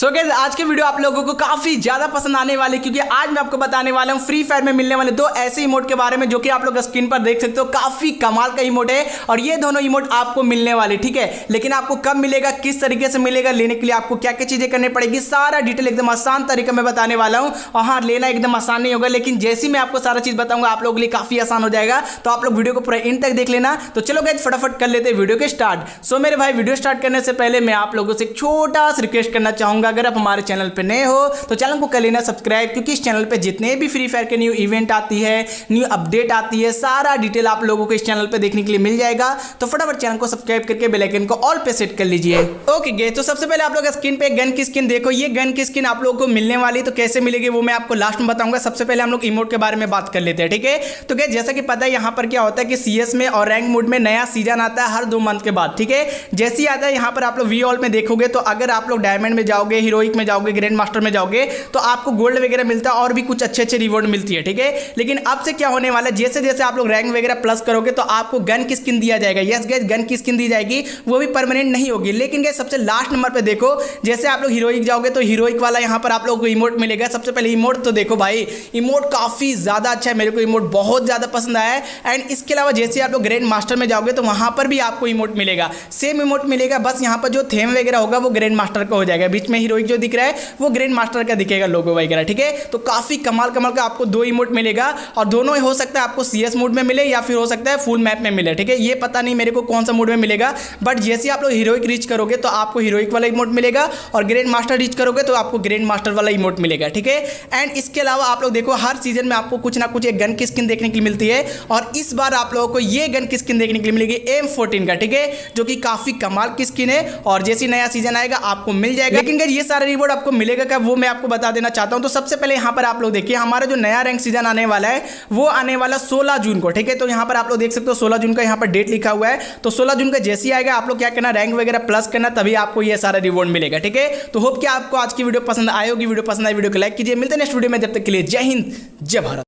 सो so guys, आज के video आप लोगों को काफ़ी ज़्यादा पसंद आने वाले क्योंकि आज मैं आपको बताने वाला हूँ फ्री फायर में मिलने वाले दो ऐसे इमोट के बारे में जो कि आप लोग स्क्रीन पर देख सकते हो। काफ़ी कमाल का इमोट है और ये दोनों इमोट आपको मिलने वाले ठीक है? लेकिन आपको कब मिलेगा किस तरीके से मिलेगा लेने के लिए आपको क्या क्या चीज़ें करनी पड़ेगी सारा डिटेल एकदम आसान तरीके में बताने वाला हूँ। और हाँ लेना एकदम आसान नहीं होगा लेकिन जैसे मैं आपको सारा चीज़ बताऊँगा आप लोगों के लिए काफ़ी आसान हो जाएगा। तो आप लोग वीडियो को पूरा इन तक देख लेना। तो चलो गए फटाफट कर लेते वीडियो के स्टार्ट सो मेरे भाई वीडियो स्टार्ट करने से पहले मैं आप लोगों से एक छोटा सा रिक्वेस्ट करना चाहूँगा। अगर आप हमारे चैनल पर नए हो तो चैनल को कर लेना सब्सक्राइब, क्योंकि इस चैनल पे जितने भी फ्री फायर के न्यू इवेंट आती है न्यू अपडेट आती है, सारा डिटेल आप लोगों को इस चैनल पे देखने के लिए मिल जाएगा। तो फटाफट चैनल को सब्सक्राइब करके बेलाइकन को ऑल पे सेट कर लीजिए। ओके गे तो सबसे पहले आप लोग स्क्रीन पे गन की स्किन देखो। ये गन की स्किन आप लोगों को मिलने वाली तो कैसे मिलेगी वो मैं आपको लास्ट में बताऊँगा। सबसे पहले हम लोग इमोट के बारे में बात कर लेते हैं, ठीक है? तो क्या जैसा कि पता है, यहाँ पर क्या होता है कि सीएस में और रैंक मोड में नया सीज़न आता है हर दो मंथ के बाद, ठीक है? जैसे ही आता है, यहाँ पर आप लोग वी ऑल में देखोगे तो अगर आप लोग डायमंड में जाओगे हीरोइक में जाओगे ग्रैंड मास्टर में जाओगे तो आपको गोल्ड वगैरह मिलता है और भी कुछ अच्छे अच्छे रिवॉर्ड मिलती है, ठीक है? लेकिन अब से क्या होने वाला है? जैसे जैसे आप लोग रैंक वगैरह प्लस करोगे तो आपको गन की स्किन दिया जाएगा। यस गैस गन की स्किन दी जाएगी, वो भी परमानेंट नहीं होगी। लेकिन गैस सबसे लास्ट नंबर पर देखो, जैसे आप लोग हीरोइक जाओगे तो हीरोइक वाला यहाँ पर आप लोग को इमोट मिलेगा। सबसे पहले इमोट तो देखो भाई इमोट काफ़ी ज़्यादा अच्छा है। मेरे को इमोट बहुत ज़्यादा पसंद आया है। एंड इसके अलावा जैसे आप लोग ग्रैंड मास्टर में जाओगे तो वहाँ पर भी आपको इमोट मिलेगा। सेम इमोट मिलेगा, बस यहाँ पर जो थेम वगैरह होगा, वो ग्रैंड मास्टर का हो जाएगा। बीच में हीरोइक जो दिख रहा है, वो ग्रैंड मास्टर का दिखेगा लोगो वगैरह, ठीक है? तो काफ़ी कमाल कमाल का आपको दो इमोट मिलेगा और दोनों हो सकता है आपको सीएस मोड में मिले या फिर हो सकता है फुल मैप में मिले, ठीक है? ये पता नहीं मेरे को कौन सा मोड में मिलेगा बट जैसे आप लोग हीरोइक रीच करोगे तो आपको हीरोइक वाला इमोट मिलेगा और ग्रैंड मास्टर रीच करोगे तो आपको ग्रैंड मास्टर वाला इमोट मिलेगा, ठीक है? एंड इसके अलावा आप लोग देखो, हर सीज़न में आपको कुछ ना कुछ एक गन की स्किन देखने के लिए मिलती है और इस बार आप लोगों को ये गन की स्किन देखने के लिए मिलेगी एम फोर्टीन का, ठीक है? जो कि काफ़ी कमाल की स्किन है और जैसे नया सीज़न आएगा, आपको मिल जाएगा। लेकिन ये सारा रिवॉर्ड आपको मिलेगा क्या? वो मैं आपको बता देना चाहता हूँ। तो सबसे पहले यहाँ पर आप लोग देखिए, हमारा जो नया रैंक सीज़न आने वाला है, वो आने वाला 16 जून को, ठीक है? तो यहाँ पर आप लोग देख सकते हो 16 जून का यहाँ पर डेट लिखा हुआ है। तो 16 जून का जैसे ही आएगा, आप लोग क्या करना रैंक वगैरह प्लस करना, तभी आपको यह सारा रिवॉर्ड मिलेगा, ठीक है? तो होप कि आपको आज की वीडियो पसंद आएगी वीडियो पसंद आए वीडियो को लाइक कीजिए। मिलते नेक्स्ट वीडियो में, जब तक के लिए जय हिंद, जय भारत।